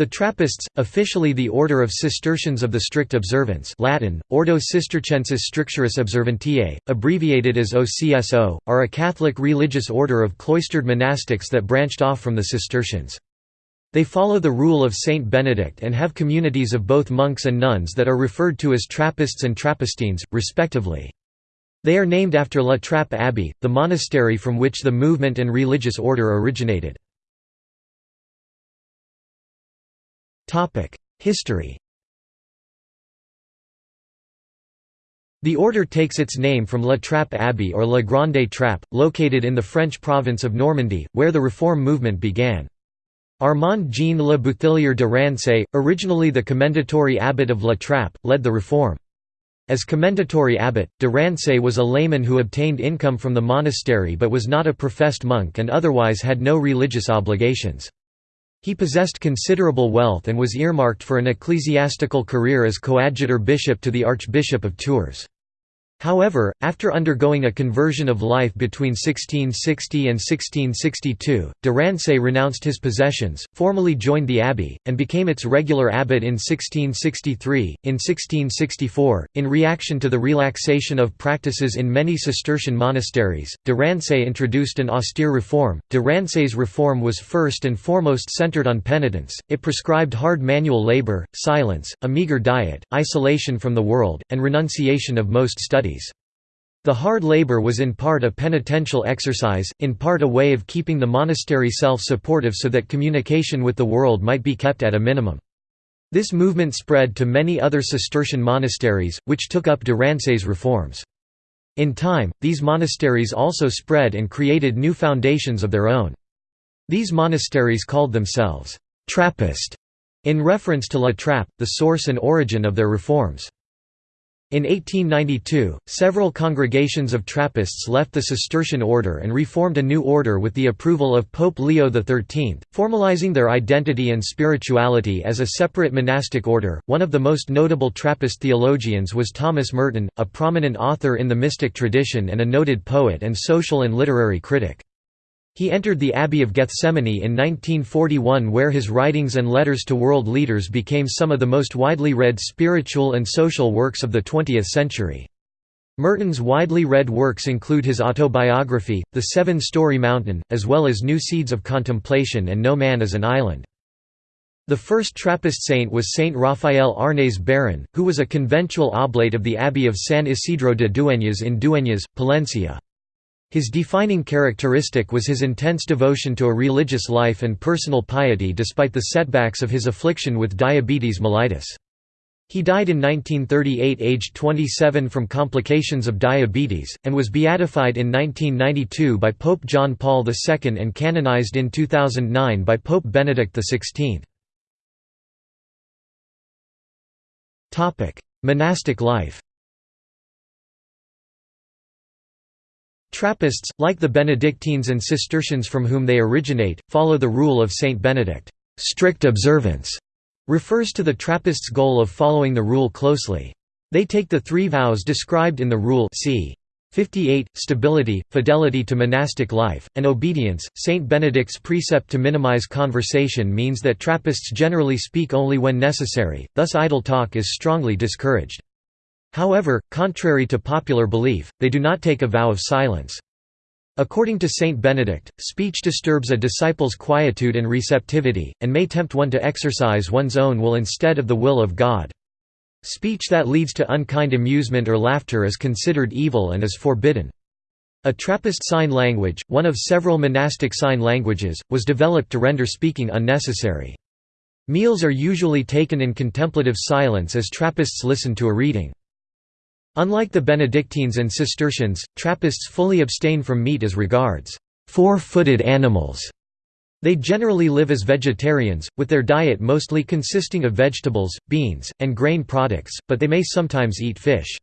The Trappists, officially the Order of Cistercians of the Strict Observance Latin, Ordo Cisterciensis Strictioris Observantiae, abbreviated as OCSO, are a Catholic religious order of cloistered monastics that branched off from the Cistercians. They follow the rule of Saint Benedict and have communities of both monks and nuns that are referred to as Trappists and Trappistines, respectively. They are named after La Trappe Abbey, the monastery from which the movement and religious order originated. History The order takes its name from La Trappe Abbey or La Grande Trappe, located in the French province of Normandy, where the Reform movement began. Armand Jean Le Bouthillier de Rancé, originally the commendatory abbot of La Trappe, led the reform. As commendatory abbot, de Rancé was a layman who obtained income from the monastery but was not a professed monk and otherwise had no religious obligations. He possessed considerable wealth and was earmarked for an ecclesiastical career as coadjutor bishop to the Archbishop of Tours. However, after undergoing a conversion of life between 1660 and 1662, de Rancé renounced his possessions, formally joined the abbey, and became its regular abbot in 1663. In 1664, in reaction to the relaxation of practices in many Cistercian monasteries, de introduced an austere reform. De Rancé's reform was first and foremost centered on penitence, it prescribed hard manual labor, silence, a meager diet, isolation from the world, and renunciation of most The hard labor was in part a penitential exercise, in part a way of keeping the monastery self-supportive so that communication with the world might be kept at a minimum. This movement spread to many other Cistercian monasteries, which took up de Rancé's reforms. In time, these monasteries also spread and created new foundations of their own. These monasteries called themselves Trappist, in reference to La Trappe, the source and origin of their reforms. In 1892, several congregations of Trappists left the Cistercian order and reformed a new order with the approval of Pope Leo XIII, formalizing their identity and spirituality as a separate monastic order. One of the most notable Trappist theologians was Thomas Merton, a prominent author in the mystic tradition and a noted poet and social and literary critic. He entered the Abbey of Gethsemani in 1941 where his writings and letters to world leaders became some of the most widely read spiritual and social works of the 20th century. Merton's widely read works include his autobiography, The Seven-Storey Mountain, as well as New Seeds of Contemplation and No Man is an Island. The first Trappist saint was Saint Raphael Arnaiz Baron, who was a conventual oblate of the Abbey of San Isidro de Dueñas in Dueñas, Palencia. His defining characteristic was his intense devotion to a religious life and personal piety despite the setbacks of his affliction with diabetes mellitus. He died in 1938 aged 27 from complications of diabetes, and was beatified in 1992 by Pope John Paul II and canonized in 2009 by Pope Benedict XVI. Monastic life Trappists, like the Benedictines and Cistercians from whom they originate, follow the rule of Saint Benedict. Strict observance refers to the Trappists' goal of following the rule closely. They take the three vows described in the rule c. 58 stability fidelity to monastic life and obedience saint benedict's precept to minimize conversation means that trappists generally speak only when necessary thus idle talk is strongly discouraged However, contrary to popular belief, they do not take a vow of silence. According to Saint Benedict, speech disturbs a disciple's quietude and receptivity, and may tempt one to exercise one's own will instead of the will of God. Speech that leads to unkind amusement or laughter is considered evil and is forbidden. A Trappist sign language, one of several monastic sign languages, was developed to render speaking unnecessary. Meals are usually taken in contemplative silence as Trappists listen to a reading. Unlike the Benedictines and Cistercians, Trappists fully abstain from meat as regards four-footed animals. They generally live as vegetarians, with their diet mostly consisting of vegetables, beans, and grain products, but they may sometimes eat fish.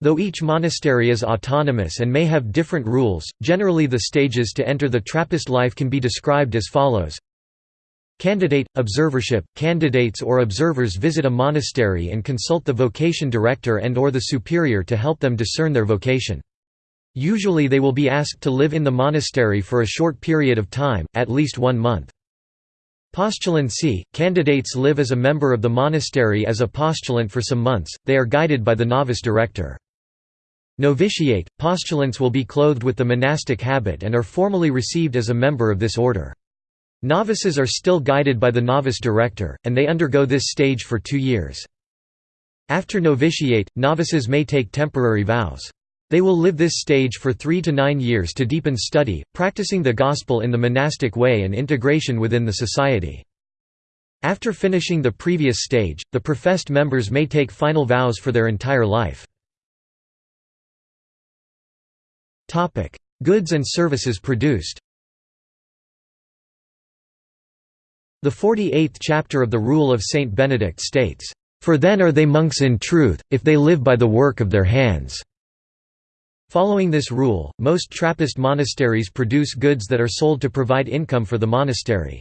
Though each monastery is autonomous and may have different rules, generally the stages to enter the Trappist life can be described as follows Candidate – Observership – Candidates or observers visit a monastery and consult the vocation director and or the superior to help them discern their vocation. Usually they will be asked to live in the monastery for a short period of time, at least one month. Postulant c. Candidates live as a member of the monastery as a postulant for some months, they are guided by the novice director. Novitiate – Postulants will be clothed with the monastic habit and are formally received as a member of this order. Novices are still guided by the novice director, and they undergo this stage for two years. After novitiate, novices may take temporary vows. They will live this stage for three to nine years to deepen study, practicing the gospel in the monastic way and integration within the society. After finishing the previous stage, the professed members may take final vows for their entire life. Goods and services produced The 48th chapter of the Rule of Saint Benedict states, "...for then are they monks in truth, if they live by the work of their hands." Following this rule, most Trappist monasteries produce goods that are sold to provide income for the monastery.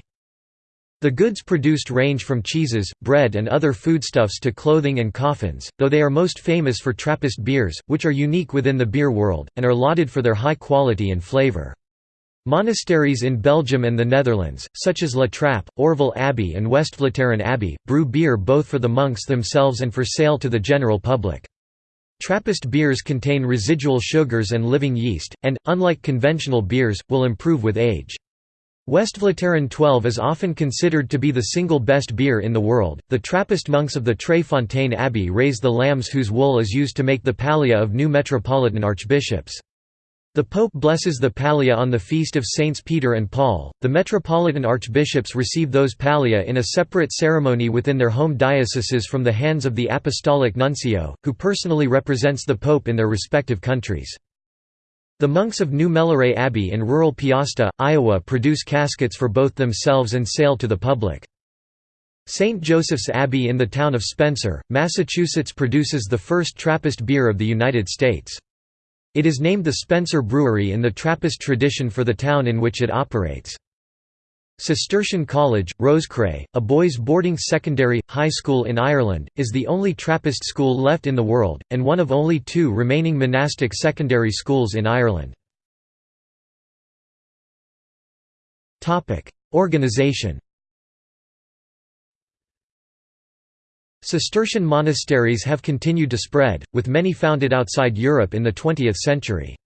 The goods produced range from cheeses, bread and other foodstuffs to clothing and coffins, though they are most famous for Trappist beers, which are unique within the beer world, and are lauded for their high quality and flavor. Monasteries in Belgium and the Netherlands, such as La Trappe, Orval Abbey and Westvleteren Abbey, brew beer both for the monks themselves and for sale to the general public. Trappist beers contain residual sugars and living yeast, and, unlike conventional beers, will improve with age. Westvleteren 12 is often considered to be the single best beer in the world. The Trappist monks of the Tre Fontane Abbey raise the lambs whose wool is used to make the pallia of new metropolitan archbishops. The Pope blesses the pallia on the feast of Saints Peter and Paul. The metropolitan archbishops receive those pallia in a separate ceremony within their home dioceses from the hands of the apostolic nuncio, who personally represents the Pope in their respective countries. The monks of New Melleray Abbey in rural Peosta, Iowa produce caskets for both themselves and sale to the public. St. Joseph's Abbey in the town of Spencer, Massachusetts produces the first Trappist beer of the United States. It is named the Spencer Brewery in the Trappist tradition for the town in which it operates. Cistercian College, Roscrea, a boys' boarding secondary, high school in Ireland, is the only Trappist school left in the world, and one of only two remaining monastic secondary schools in Ireland. Organization Cistercian monasteries have continued to spread, with many founded outside Europe in the 20th century.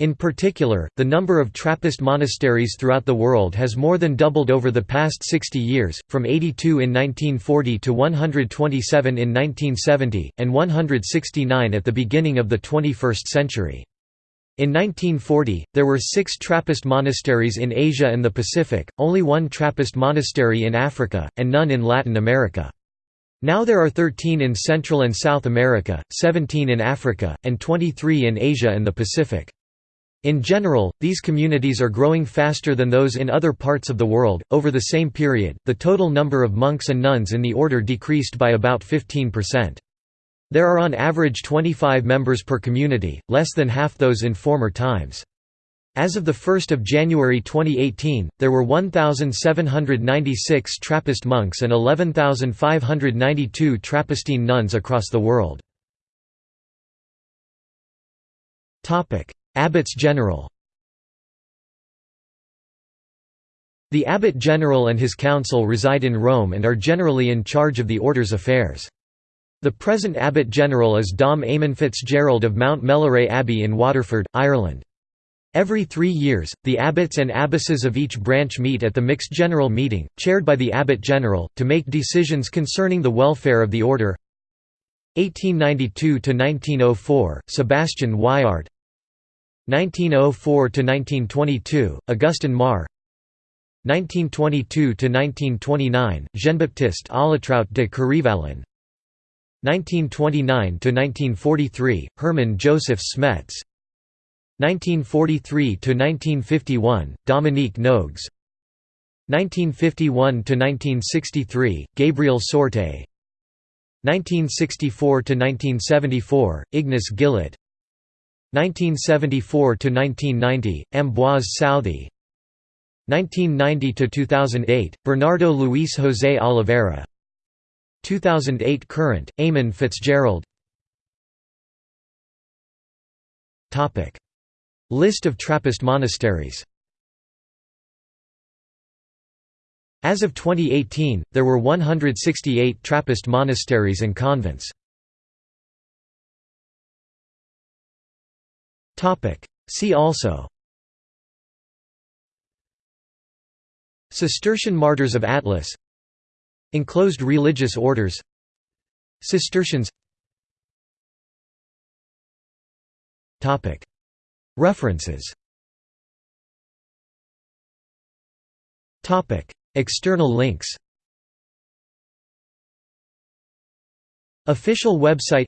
In particular, the number of Trappist monasteries throughout the world has more than doubled over the past 60 years, from 82 in 1940 to 127 in 1970, and 169 at the beginning of the 21st century. In 1940, there were six Trappist monasteries in Asia and the Pacific, only one Trappist monastery in Africa, and none in Latin America. Now there are 13 in Central and South America, 17 in Africa, and 23 in Asia and the Pacific. In general, these communities are growing faster than those in other parts of the world. Over the same period, the total number of monks and nuns in the order decreased by about 15%. There are on average 25 members per community, less than half those in former times. As of 1 January 2018, there were 1,796 Trappist monks and 11,592 Trappistine nuns across the world. Abbots General The Abbot General and his council reside in Rome and are generally in charge of the order's affairs. The present Abbot General is Dom Eamon Fitzgerald of Mount Melleray Abbey in Waterford, Ireland. Every three years, the abbots and abbesses of each branch meet at the Mixed General Meeting, chaired by the Abbot General, to make decisions concerning the welfare of the order. 1892–1904, Sebastian Wyart 1904–1922, Augustin Marre 1922–1929, Jean-Baptiste Ollitrault de Kéryvallan 1929–1943, Hermann Joseph Smets 1943–1951, Dominique Nogues. 1951–1963, Gabriel Sortais. 1964–1974, Ignace Gillet 1974–1990, Ambroise Southey 1990–2008, Bernardo Luis José Oliveira. 2008 current, Eamon Fitzgerald List of Trappist monasteries. As of 2018, there were 168 Trappist monasteries and convents. See also. Cistercian Martyrs of Atlas. Enclosed religious orders. Cistercians References. External links. Official website.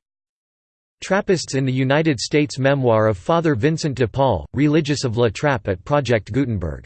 Trappists in the United States Memoir of Father Vincent de Paul, Religious of La Trappe at Project Gutenberg